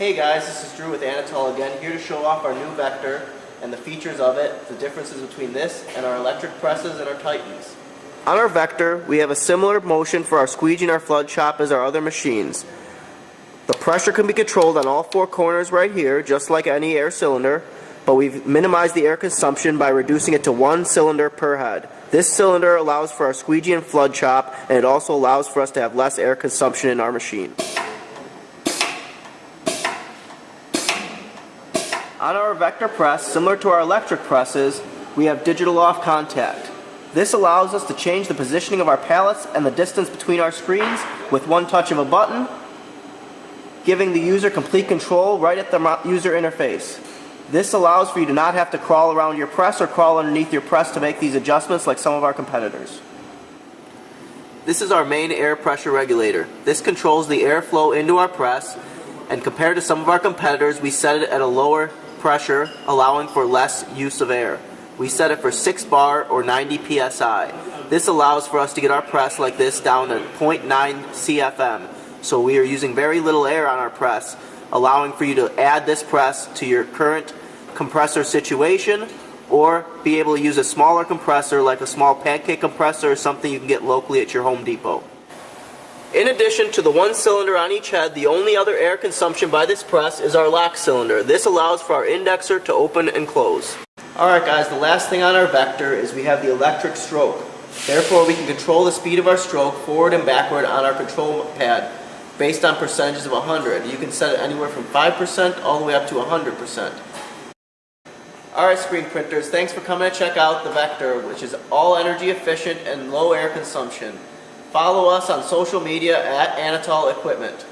Hey guys, this is Drew with Anatol again, here to show off our new Vector and the features of it, the differences between this and our electric presses and our Titans. On our Vector, we have a similar motion for our squeegee and our flood chop as our other machines. The pressure can be controlled on all four corners right here, just like any air cylinder, but we've minimized the air consumption by reducing it to one cylinder per head. This cylinder allows for our squeegee and flood chop, and it also allows for us to have less air consumption in our machine. On our vector press, similar to our electric presses, we have digital off contact. This allows us to change the positioning of our pallets and the distance between our screens with one touch of a button, giving the user complete control right at the user interface. This allows for you to not have to crawl around your press or crawl underneath your press to make these adjustments like some of our competitors. This is our main air pressure regulator. This controls the airflow into our press and compared to some of our competitors we set it at a lower pressure, allowing for less use of air. We set it for 6 bar or 90 psi. This allows for us to get our press like this down to 0.9 CFM. So we are using very little air on our press, allowing for you to add this press to your current compressor situation or be able to use a smaller compressor like a small pancake compressor or something you can get locally at your Home Depot. In addition to the one cylinder on each head, the only other air consumption by this press is our lock cylinder. This allows for our indexer to open and close. Alright guys, the last thing on our vector is we have the electric stroke. Therefore we can control the speed of our stroke forward and backward on our control pad based on percentages of 100. You can set it anywhere from 5% all the way up to 100%. Alright screen printers, thanks for coming to check out the Vector, which is all energy efficient and low air consumption. Follow us on social media at Anatol Equipment.